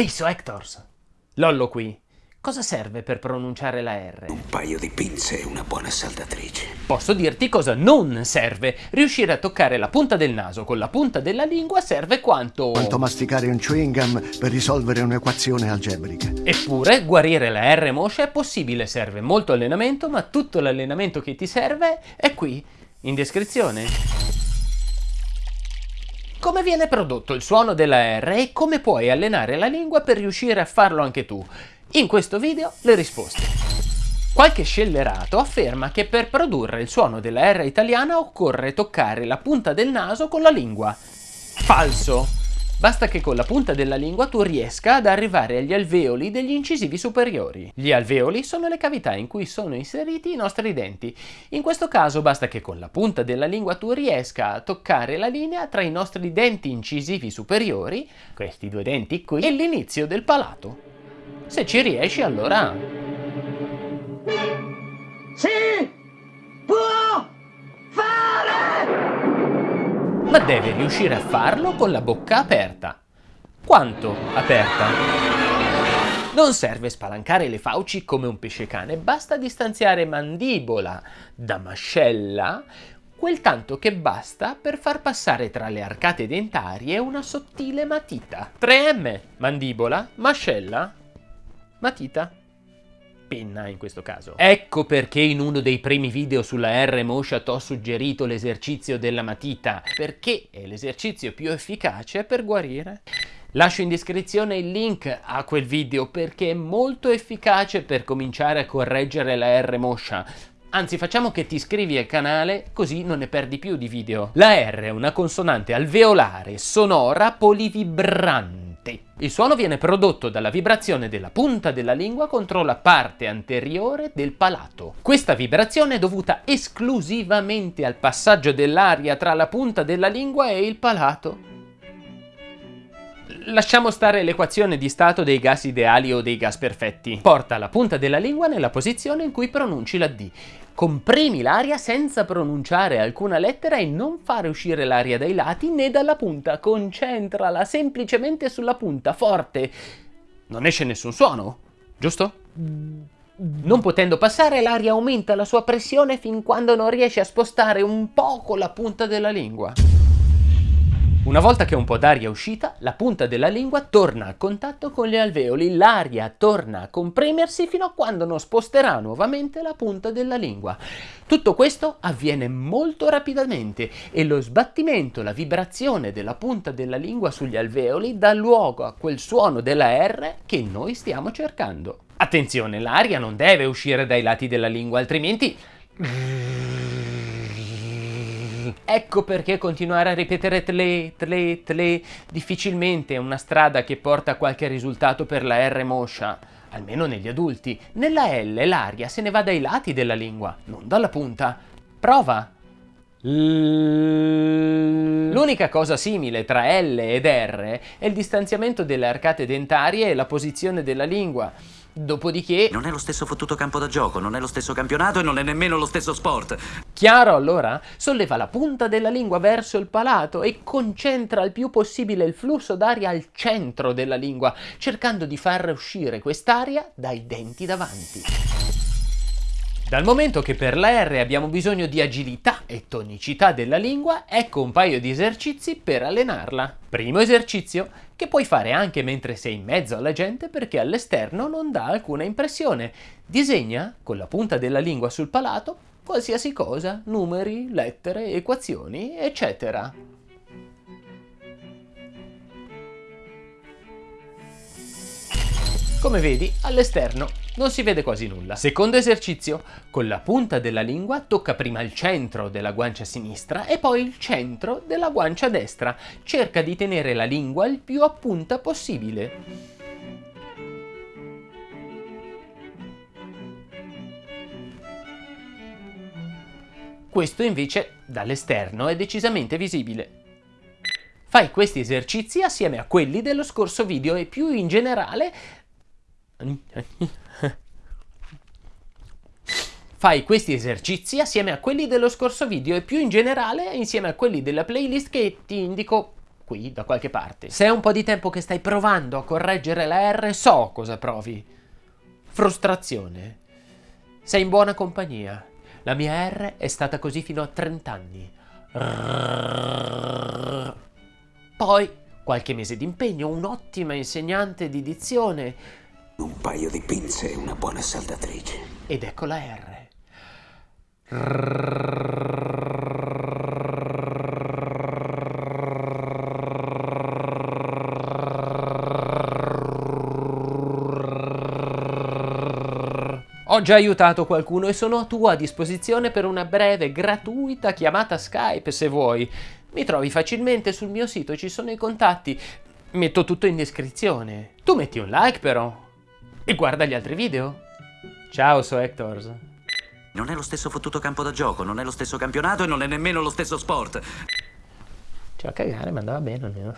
Ehi, so Hectors! Lollo qui. Cosa serve per pronunciare la R? Un paio di pinze e una buona saldatrice. Posso dirti cosa non serve. Riuscire a toccare la punta del naso con la punta della lingua serve quanto... Quanto masticare un chewing gum per risolvere un'equazione algebrica. Eppure, guarire la R moscia è possibile, serve molto allenamento, ma tutto l'allenamento che ti serve è qui, in descrizione. Come viene prodotto il suono della R e come puoi allenare la lingua per riuscire a farlo anche tu? In questo video le risposte. Qualche scellerato afferma che per produrre il suono della R italiana occorre toccare la punta del naso con la lingua. Falso! Basta che con la punta della lingua tu riesca ad arrivare agli alveoli degli incisivi superiori. Gli alveoli sono le cavità in cui sono inseriti i nostri denti. In questo caso basta che con la punta della lingua tu riesca a toccare la linea tra i nostri denti incisivi superiori, questi due denti qui, e l'inizio del palato. Se ci riesci allora... Si Ma devi riuscire a farlo con la bocca aperta. Quanto aperta? Non serve spalancare le fauci come un pesce cane, basta distanziare mandibola da mascella quel tanto che basta per far passare tra le arcate dentarie una sottile matita. 3M, mandibola, mascella, matita, penna in questo caso. Ecco perché in uno dei primi video sulla R Mosha ho suggerito l'esercizio della matita, perché è l'esercizio più efficace per guarire. Lascio in descrizione il link a quel video perché è molto efficace per cominciare a correggere la R Mosha. Anzi, facciamo che ti iscrivi al canale così non ne perdi più di video. La R è una consonante alveolare, sonora, polivibrante il suono viene prodotto dalla vibrazione della punta della lingua contro la parte anteriore del palato. Questa vibrazione è dovuta esclusivamente al passaggio dell'aria tra la punta della lingua e il palato. Lasciamo stare l'equazione di stato dei gas ideali o dei gas perfetti. Porta la punta della lingua nella posizione in cui pronunci la D. Comprimi l'aria senza pronunciare alcuna lettera e non fare uscire l'aria dai lati né dalla punta. Concentrala semplicemente sulla punta, forte. Non esce nessun suono, giusto? Non potendo passare, l'aria aumenta la sua pressione fin quando non riesce a spostare un poco la punta della lingua. Una volta che un po' d'aria è uscita, la punta della lingua torna a contatto con gli alveoli, l'aria torna a comprimersi fino a quando non sposterà nuovamente la punta della lingua. Tutto questo avviene molto rapidamente e lo sbattimento, la vibrazione della punta della lingua sugli alveoli dà luogo a quel suono della R che noi stiamo cercando. Attenzione, l'aria non deve uscire dai lati della lingua, altrimenti Ecco perché continuare a ripetere tle, tle, tle difficilmente è una strada che porta a qualche risultato per la R moscia, almeno negli adulti. Nella L l'aria se ne va dai lati della lingua, non dalla punta. Prova! L'unica cosa simile tra L ed R è il distanziamento delle arcate dentarie e la posizione della lingua. Dopodiché... Non è lo stesso fottuto campo da gioco, non è lo stesso campionato e non è nemmeno lo stesso sport. Chiaro allora? Solleva la punta della lingua verso il palato e concentra il più possibile il flusso d'aria al centro della lingua, cercando di far uscire quest'aria dai denti davanti. Dal momento che per la R abbiamo bisogno di agilità e tonicità della lingua, ecco un paio di esercizi per allenarla. Primo esercizio, che puoi fare anche mentre sei in mezzo alla gente perché all'esterno non dà alcuna impressione. Disegna, con la punta della lingua sul palato, qualsiasi cosa, numeri, lettere, equazioni, eccetera. Come vedi, all'esterno non si vede quasi nulla. Secondo esercizio, con la punta della lingua tocca prima il centro della guancia sinistra e poi il centro della guancia destra. Cerca di tenere la lingua il più a punta possibile. Questo invece dall'esterno è decisamente visibile. Fai questi esercizi assieme a quelli dello scorso video e più in generale Fai questi esercizi assieme a quelli dello scorso video e più in generale insieme a quelli della playlist che ti indico qui, da qualche parte. Se è un po' di tempo che stai provando a correggere la R, so cosa provi. Frustrazione. Sei in buona compagnia. La mia R è stata così fino a 30 anni. Poi qualche mese di impegno, un'ottima insegnante di dizione Un paio di pinze e una buona saldatrice. ed ecco la R. Ho già aiutato qualcuno e sono a tua disposizione per una breve, gratuita chiamata Skype se vuoi. Mi trovi facilmente sul mio sito, ci sono i contatti. Metto tutto in descrizione. Tu metti un like però. E guarda gli altri video. Ciao, so Hectors. Non è lo stesso fottuto campo da gioco, non è lo stesso campionato e non è nemmeno lo stesso sport. Cioè, a cagare, ma andava bene almeno.